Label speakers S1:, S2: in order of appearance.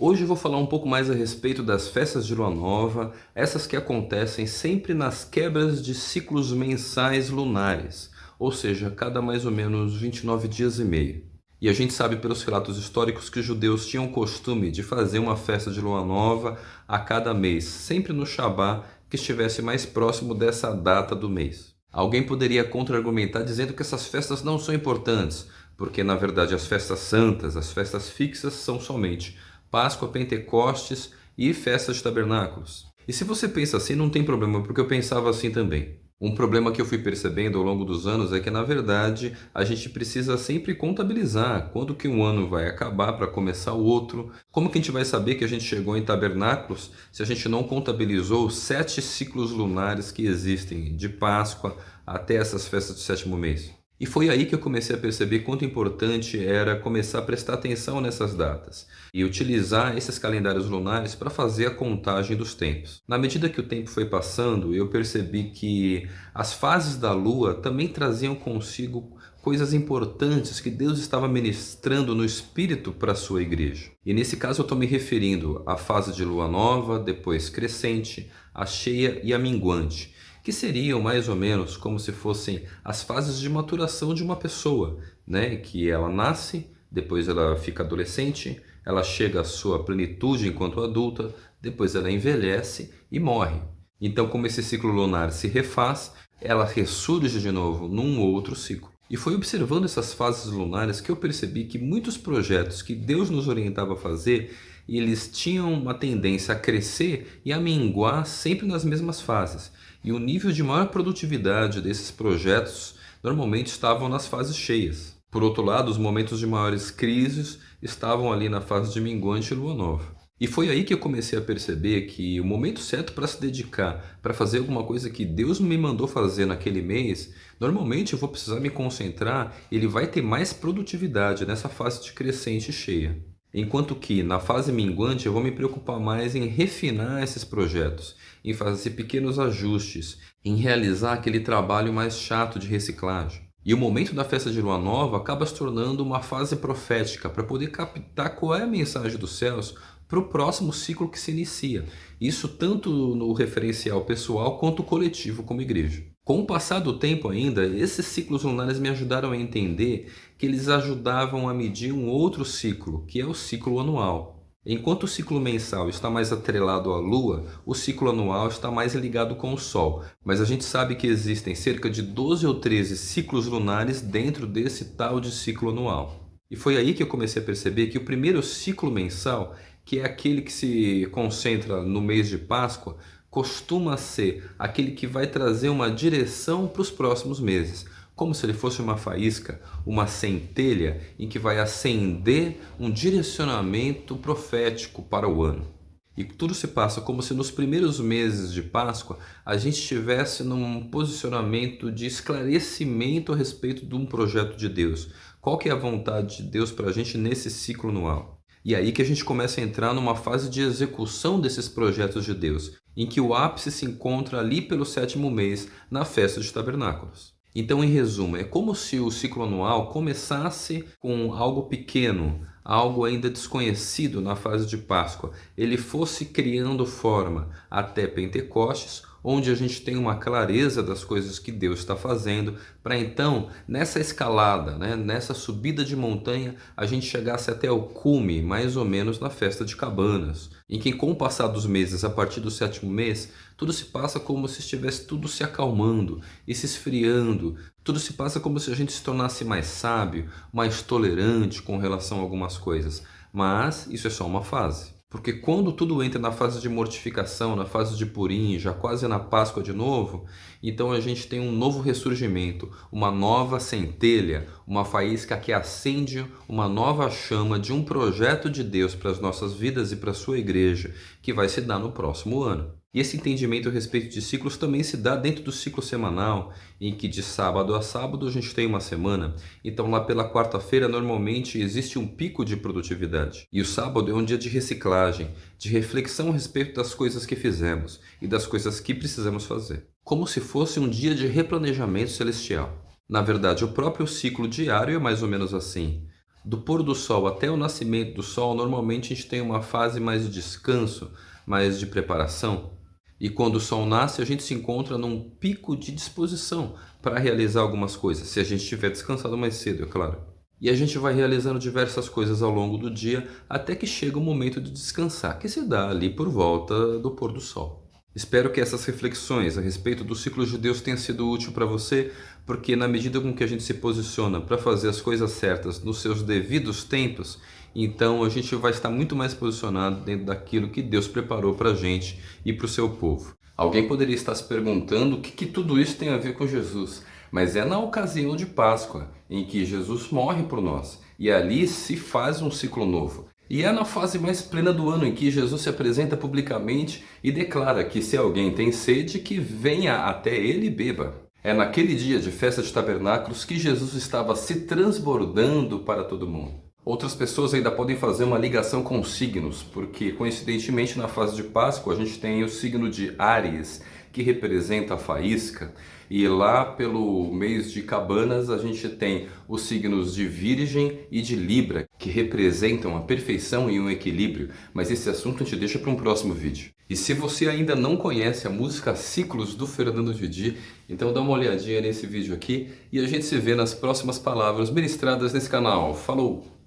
S1: Hoje eu vou falar um pouco mais a respeito das festas de lua nova, essas que acontecem sempre nas quebras de ciclos mensais lunares, ou seja, cada mais ou menos 29 dias e meio. E a gente sabe pelos relatos históricos que os judeus tinham o costume de fazer uma festa de lua nova a cada mês, sempre no Shabá que estivesse mais próximo dessa data do mês. Alguém poderia contra-argumentar dizendo que essas festas não são importantes, porque na verdade as festas santas, as festas fixas são somente Páscoa, Pentecostes e festas de tabernáculos. E se você pensa assim, não tem problema, porque eu pensava assim também. Um problema que eu fui percebendo ao longo dos anos é que, na verdade, a gente precisa sempre contabilizar quando que um ano vai acabar para começar o outro. Como que a gente vai saber que a gente chegou em tabernáculos se a gente não contabilizou os sete ciclos lunares que existem, de Páscoa até essas festas do sétimo mês? E foi aí que eu comecei a perceber quanto importante era começar a prestar atenção nessas datas e utilizar esses calendários lunares para fazer a contagem dos tempos. Na medida que o tempo foi passando, eu percebi que as fases da lua também traziam consigo coisas importantes que Deus estava ministrando no Espírito para a sua igreja. E nesse caso eu estou me referindo à fase de lua nova, depois crescente, a cheia e a minguante que seriam mais ou menos como se fossem as fases de maturação de uma pessoa, né? que ela nasce, depois ela fica adolescente, ela chega à sua plenitude enquanto adulta, depois ela envelhece e morre. Então, como esse ciclo lunar se refaz, ela ressurge de novo num outro ciclo. E foi observando essas fases lunares que eu percebi que muitos projetos que Deus nos orientava a fazer, eles tinham uma tendência a crescer e a minguar sempre nas mesmas fases. E o nível de maior produtividade desses projetos normalmente estavam nas fases cheias. Por outro lado, os momentos de maiores crises estavam ali na fase de minguante e lua nova. E foi aí que eu comecei a perceber que o momento certo para se dedicar, para fazer alguma coisa que Deus me mandou fazer naquele mês, normalmente eu vou precisar me concentrar, ele vai ter mais produtividade nessa fase de crescente cheia. Enquanto que na fase minguante eu vou me preocupar mais em refinar esses projetos, em fazer pequenos ajustes, em realizar aquele trabalho mais chato de reciclagem. E o momento da festa de lua nova acaba se tornando uma fase profética para poder captar qual é a mensagem dos céus para o próximo ciclo que se inicia. Isso tanto no referencial pessoal quanto coletivo como igreja. Com o passar do tempo ainda, esses ciclos lunares me ajudaram a entender que eles ajudavam a medir um outro ciclo, que é o ciclo anual. Enquanto o ciclo mensal está mais atrelado à Lua, o ciclo anual está mais ligado com o Sol. Mas a gente sabe que existem cerca de 12 ou 13 ciclos lunares dentro desse tal de ciclo anual. E foi aí que eu comecei a perceber que o primeiro ciclo mensal, que é aquele que se concentra no mês de Páscoa, costuma ser aquele que vai trazer uma direção para os próximos meses como se ele fosse uma faísca, uma centelha em que vai acender um direcionamento profético para o ano. E tudo se passa como se nos primeiros meses de Páscoa a gente estivesse num posicionamento de esclarecimento a respeito de um projeto de Deus. Qual que é a vontade de Deus para a gente nesse ciclo anual? E aí que a gente começa a entrar numa fase de execução desses projetos de Deus, em que o ápice se encontra ali pelo sétimo mês, na festa de tabernáculos. Então, em resumo, é como se o ciclo anual começasse com algo pequeno, algo ainda desconhecido na fase de Páscoa. Ele fosse criando forma até Pentecostes, onde a gente tem uma clareza das coisas que Deus está fazendo, para então, nessa escalada, né, nessa subida de montanha, a gente chegasse até o cume, mais ou menos na festa de cabanas, em que com o passar dos meses, a partir do sétimo mês, tudo se passa como se estivesse tudo se acalmando e se esfriando, tudo se passa como se a gente se tornasse mais sábio, mais tolerante com relação a algumas coisas, mas isso é só uma fase. Porque quando tudo entra na fase de mortificação, na fase de purim, já quase na Páscoa de novo, então a gente tem um novo ressurgimento, uma nova centelha, uma faísca que acende uma nova chama de um projeto de Deus para as nossas vidas e para a sua igreja, que vai se dar no próximo ano. E esse entendimento a respeito de ciclos também se dá dentro do ciclo semanal, em que de sábado a sábado a gente tem uma semana. Então lá pela quarta-feira normalmente existe um pico de produtividade. E o sábado é um dia de reciclagem, de reflexão a respeito das coisas que fizemos e das coisas que precisamos fazer. Como se fosse um dia de replanejamento celestial. Na verdade, o próprio ciclo diário é mais ou menos assim. Do pôr do sol até o nascimento do sol, normalmente a gente tem uma fase mais de descanso, mais de preparação. E quando o sol nasce, a gente se encontra num pico de disposição para realizar algumas coisas, se a gente estiver descansado mais cedo, é claro. E a gente vai realizando diversas coisas ao longo do dia até que chega o momento de descansar, que se dá ali por volta do pôr do sol. Espero que essas reflexões a respeito do ciclo de Deus tenham sido útil para você, porque na medida com que a gente se posiciona para fazer as coisas certas nos seus devidos tempos, então a gente vai estar muito mais posicionado dentro daquilo que Deus preparou para a gente e para o seu povo. Alguém poderia estar se perguntando o que, que tudo isso tem a ver com Jesus, mas é na ocasião de Páscoa, em que Jesus morre por nós, e ali se faz um ciclo novo. E é na fase mais plena do ano em que Jesus se apresenta publicamente e declara que se alguém tem sede, que venha até ele e beba. É naquele dia de festa de tabernáculos que Jesus estava se transbordando para todo mundo. Outras pessoas ainda podem fazer uma ligação com signos, porque coincidentemente na fase de Páscoa a gente tem o signo de Áries, que representa a faísca, e lá pelo mês de Cabanas a gente tem os signos de Virgem e de Libra, que representam a perfeição e um equilíbrio, mas esse assunto a gente deixa para um próximo vídeo. E se você ainda não conhece a música Ciclos do Fernando Didi, então dá uma olhadinha nesse vídeo aqui e a gente se vê nas próximas palavras ministradas nesse canal. Falou!